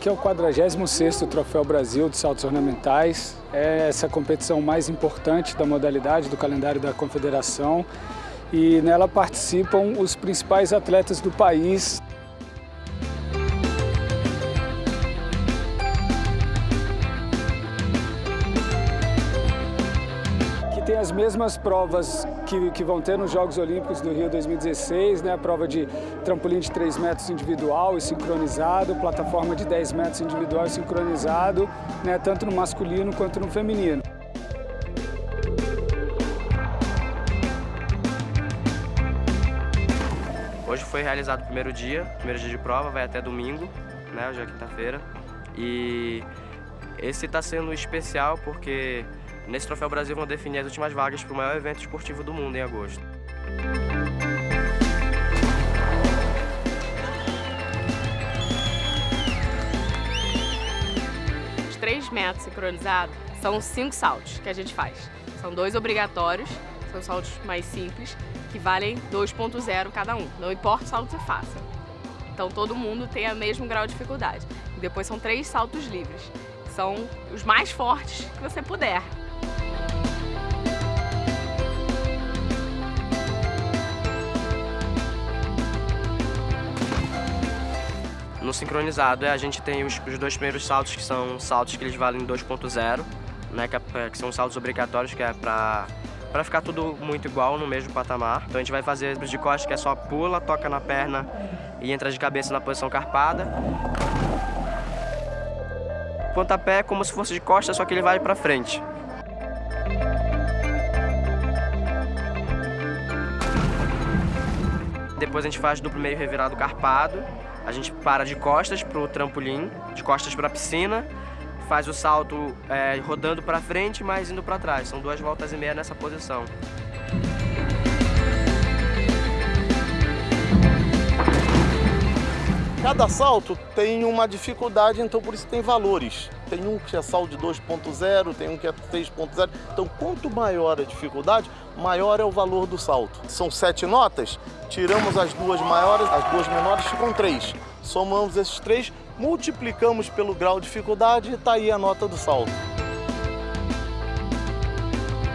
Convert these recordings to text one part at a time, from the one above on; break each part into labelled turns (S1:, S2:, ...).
S1: aqui é o 46º Troféu Brasil de Saltos Ornamentais. É essa competição mais importante da modalidade do calendário da Confederação e nela participam os principais atletas do país. As mesmas provas que, que vão ter nos Jogos Olímpicos do Rio 2016, né? a prova de trampolim de 3 metros individual e sincronizado, plataforma de 10 metros individual e sincronizado, né? tanto no masculino quanto no feminino.
S2: Hoje foi realizado o primeiro dia, primeiro dia de prova, vai até domingo, né, hoje é quinta-feira. E esse está sendo especial porque Nesse Troféu Brasil vão definir as últimas vagas para o maior evento esportivo do mundo em agosto.
S3: Os 3 metros sincronizados são cinco saltos que a gente faz. São dois obrigatórios, são saltos mais simples, que valem 2.0 cada um. Não importa o salto que você faça. Então todo mundo tem o mesmo grau de dificuldade. E depois são três saltos livres. São os mais fortes que você puder.
S2: No sincronizado, a gente tem os, os, dois primeiros saltos, que são saltos que eles valem 2.0, né, que, é, que, são saltos obrigatórios, que é para para ficar tudo muito igual no mesmo patamar. Então a gente vai fazer de costas, que é só pula, toca na perna e entra de cabeça na posição carpada. Pontapé é como se fosse de costas, só que ele vai para frente. Depois a gente faz duplo meio revirado carpado. A gente para de costas para o trampolim, de costas para a piscina, faz o salto é, rodando para frente, mas indo para trás. São duas voltas e meia nessa posição.
S4: Cada salto tem uma dificuldade, então por isso tem valores. Tem um que é salto de 2.0, tem um que é 3.0. Então quanto maior a dificuldade, maior é o valor do salto. São sete notas, tiramos as duas maiores, as duas menores ficam três. Somamos esses três, multiplicamos pelo grau de dificuldade e está aí a nota do salto.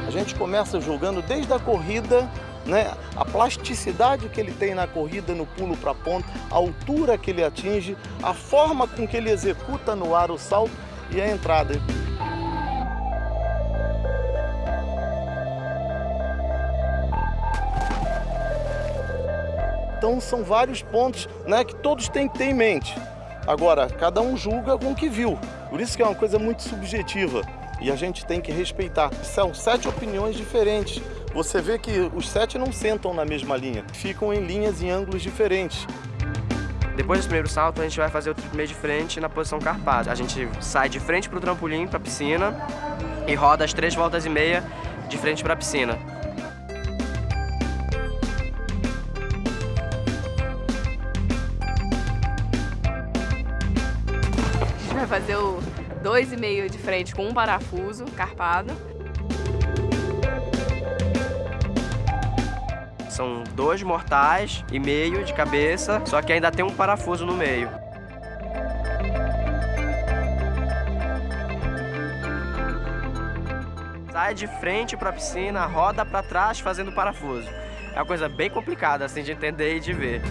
S4: A gente começa julgando desde a corrida né? a plasticidade que ele tem na corrida, no pulo para a ponta, a altura que ele atinge, a forma com que ele executa no ar o salto e a entrada. Então são vários pontos né, que todos têm que ter em mente. Agora, cada um julga com o que viu. Por isso que é uma coisa muito subjetiva e a gente tem que respeitar. São sete opiniões diferentes você vê que os sete não sentam na mesma linha, ficam em linhas em ângulos diferentes.
S2: Depois do primeiro salto, a gente vai fazer o meio de frente na posição carpada. A gente sai de frente para o trampolim, para a piscina, e roda as três voltas e meia de frente para a piscina.
S3: A gente vai fazer o dois e meio de frente com um parafuso carpado.
S2: São dois mortais e meio de cabeça, só que ainda tem um parafuso no meio. Sai de frente para a piscina, roda para trás fazendo parafuso. É uma coisa bem complicada assim de entender e de ver.